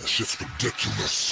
That shit's ridiculous.